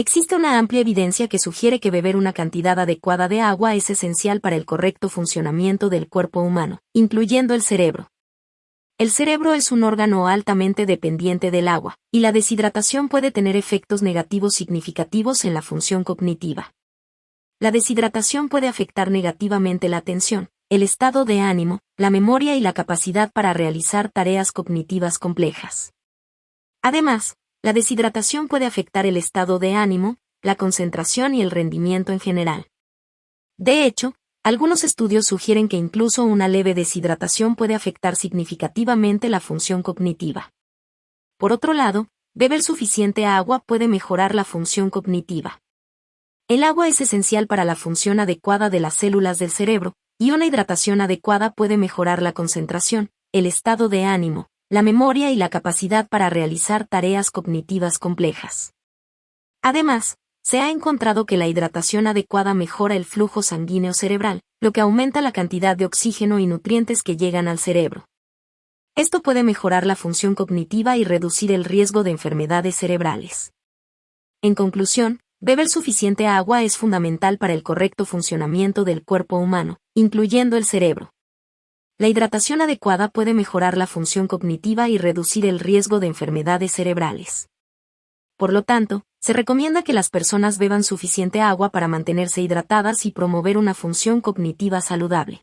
Existe una amplia evidencia que sugiere que beber una cantidad adecuada de agua es esencial para el correcto funcionamiento del cuerpo humano, incluyendo el cerebro. El cerebro es un órgano altamente dependiente del agua, y la deshidratación puede tener efectos negativos significativos en la función cognitiva. La deshidratación puede afectar negativamente la atención, el estado de ánimo, la memoria y la capacidad para realizar tareas cognitivas complejas. Además, la deshidratación puede afectar el estado de ánimo, la concentración y el rendimiento en general. De hecho, algunos estudios sugieren que incluso una leve deshidratación puede afectar significativamente la función cognitiva. Por otro lado, beber suficiente agua puede mejorar la función cognitiva. El agua es esencial para la función adecuada de las células del cerebro, y una hidratación adecuada puede mejorar la concentración, el estado de ánimo, la memoria y la capacidad para realizar tareas cognitivas complejas. Además, se ha encontrado que la hidratación adecuada mejora el flujo sanguíneo cerebral, lo que aumenta la cantidad de oxígeno y nutrientes que llegan al cerebro. Esto puede mejorar la función cognitiva y reducir el riesgo de enfermedades cerebrales. En conclusión, beber suficiente agua es fundamental para el correcto funcionamiento del cuerpo humano, incluyendo el cerebro. La hidratación adecuada puede mejorar la función cognitiva y reducir el riesgo de enfermedades cerebrales. Por lo tanto, se recomienda que las personas beban suficiente agua para mantenerse hidratadas y promover una función cognitiva saludable.